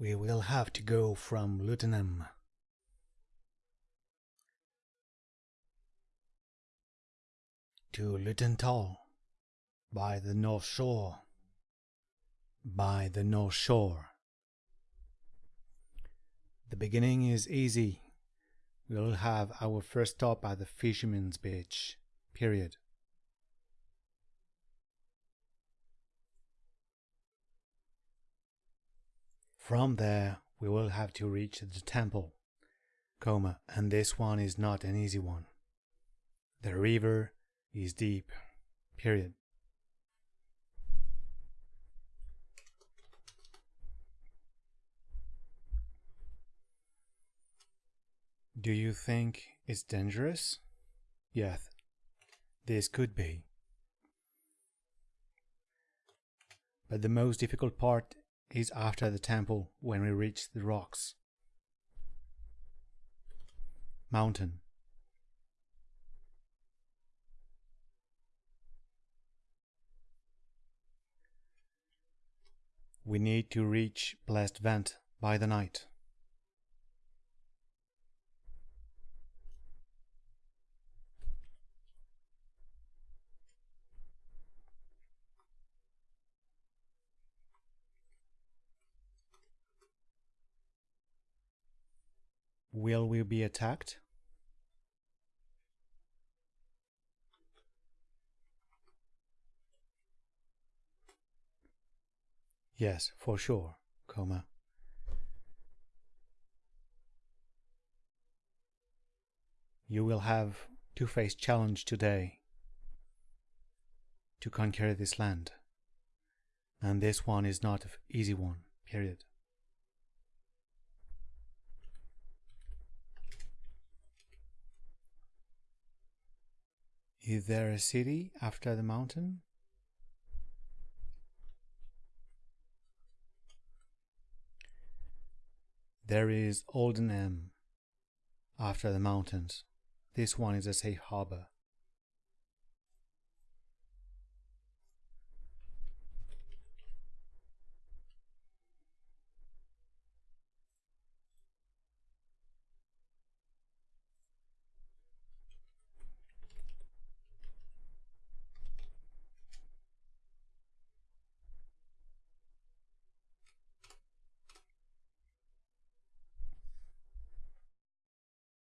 We will have to go from Lutenham. To Lutenthal by the North Shore. By the North Shore. The beginning is easy. We'll have our first stop at the Fisherman's Beach. Period. From there, we will have to reach the temple, comma, and this one is not an easy one. The river is deep, period. Do you think it's dangerous? Yes, this could be. But the most difficult part is after the temple when we reach the rocks. Mountain. We need to reach Blessed Vent by the night. Will we be attacked? Yes, for sure, comma. You will have to face challenge today to conquer this land. And this one is not an easy one, period. Is there a city after the mountain? There is Oldenham after the mountains. This one is a safe harbor.